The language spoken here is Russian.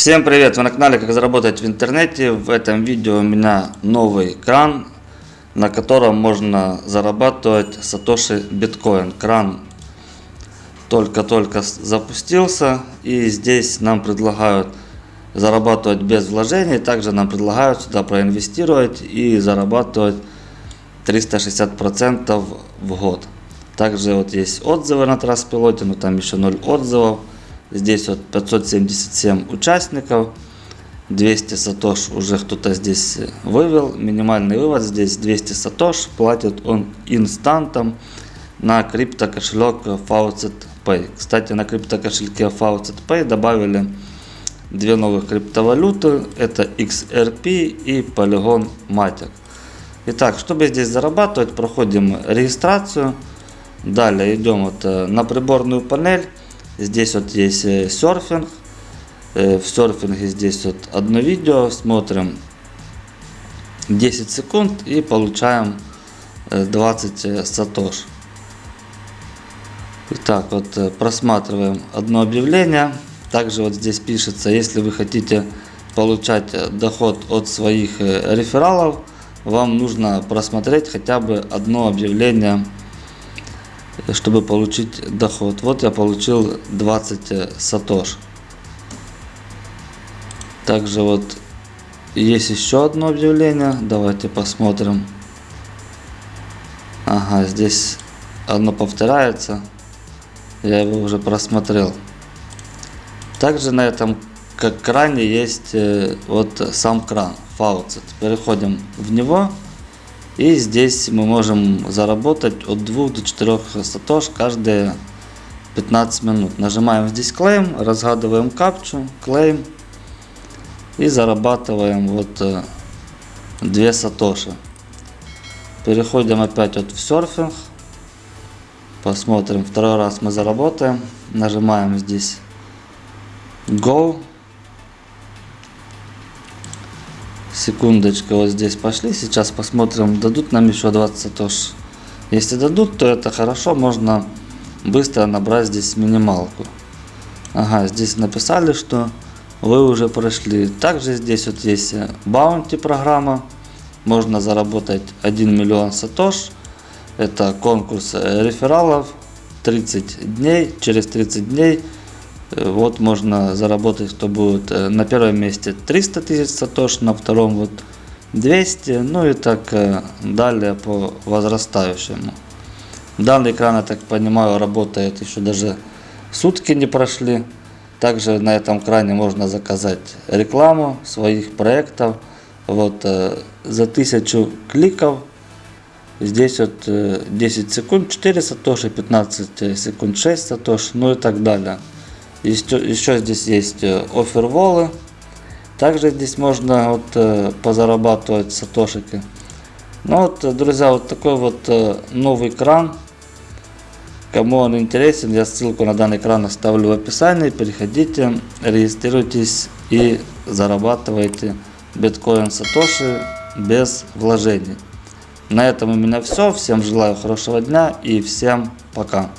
Всем привет! Вы на канале Как заработать в интернете. В этом видео у меня новый кран, на котором можно зарабатывать сатоши биткоин. Кран только-только запустился и здесь нам предлагают зарабатывать без вложений. Также нам предлагают сюда проинвестировать и зарабатывать 360% в год. Также вот есть отзывы на Траспилоте, но там еще 0 отзывов. Здесь вот 577 участников. 200 сатош уже кто-то здесь вывел. Минимальный вывод здесь 200 сатош. Платит он инстантом на крипто кошелек Faucet Pay. Кстати, на крипто кошельке Faucet Pay добавили две новых криптовалюты. Это XRP и Polygon Matic. Итак, чтобы здесь зарабатывать, проходим регистрацию. Далее идем вот э, на приборную панель. Здесь вот есть э, серфинг. Э, в серфинге здесь вот одно видео. Смотрим 10 секунд и получаем 20 э, сатош. Итак, вот просматриваем одно объявление. Также вот здесь пишется, если вы хотите получать доход от своих рефералов, вам нужно просмотреть хотя бы одно объявление чтобы получить доход. Вот я получил 20 э, сатош. Также вот есть еще одно объявление. Давайте посмотрим. Ага, здесь оно повторяется. Я его уже просмотрел. Также на этом кране есть э, вот сам кран, фауцет. Переходим в него. И здесь мы можем заработать от 2 до 4 сатош каждые 15 минут. Нажимаем здесь клейм, разгадываем капчу, клейм и зарабатываем вот 2 э, сатоши. Переходим опять вот в серфинг. Посмотрим, второй раз мы заработаем. Нажимаем здесь Go. Секундочка, вот здесь пошли. Сейчас посмотрим, дадут нам еще 20 сатош. Если дадут, то это хорошо. Можно быстро набрать здесь минималку. Ага, здесь написали, что вы уже прошли. Также здесь вот есть баунти программа. Можно заработать 1 миллион сатош. Это конкурс рефералов. 30 дней. Через 30 дней Э, вот можно заработать, кто будет э, на первом месте 300 тысяч сатош, на втором вот 200, ну и так э, далее по возрастающему. Данный экран, я так понимаю, работает еще даже сутки не прошли. Также на этом кране можно заказать рекламу своих проектов. Вот за 1000 кликов здесь вот 10 секунд 4 сатоши, 15 секунд 6 сатош, ну и так далее. Еще, еще здесь есть э, оферволы. Также здесь можно вот э, позарабатывать сатошики. Ну вот, э, друзья, вот такой вот новый кран. Кому он интересен, я ссылку на данный кран оставлю в описании. Переходите, регистрируйтесь и зарабатывайте биткоин сатоши без вложений. На этом у меня все. Всем желаю хорошего дня и всем пока.